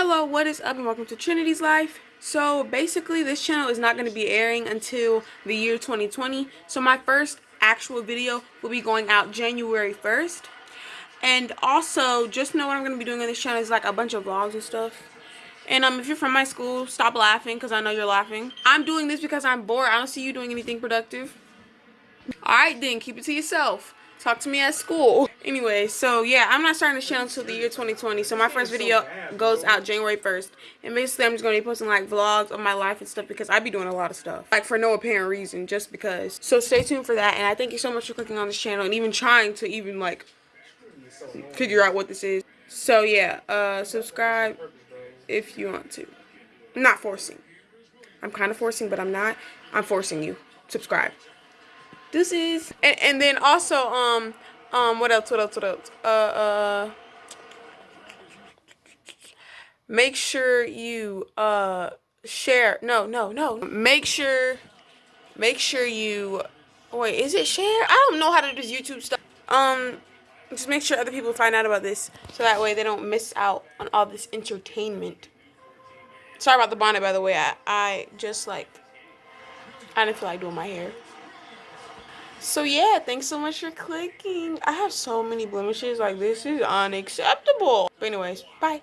Hello, what is up and welcome to Trinity's Life. So basically this channel is not going to be airing until the year 2020. So my first actual video will be going out January 1st. And also just know what I'm going to be doing on this channel is like a bunch of vlogs and stuff. And um, if you're from my school, stop laughing because I know you're laughing. I'm doing this because I'm bored. I don't see you doing anything productive. Alright then, keep it to yourself. Talk to me at school. Anyway, so yeah, I'm not starting this channel until the year 2020. So my first video goes out January 1st. And basically, I'm just going to be posting like vlogs of my life and stuff because I be doing a lot of stuff. Like for no apparent reason, just because. So stay tuned for that. And I thank you so much for clicking on this channel and even trying to even like figure out what this is. So yeah, uh, subscribe if you want to. I'm not forcing. I'm kind of forcing, but I'm not. I'm forcing you. Subscribe. This is and, and then also um um what else what else what else? Uh uh make sure you uh share no no no. Make sure make sure you wait is it share? I don't know how to do this YouTube stuff. Um just make sure other people find out about this so that way they don't miss out on all this entertainment. Sorry about the bonnet by the way. I I just like I didn't feel like doing my hair so yeah, thanks so much for clicking. I have so many blemishes, like this is unacceptable. But anyways, bye.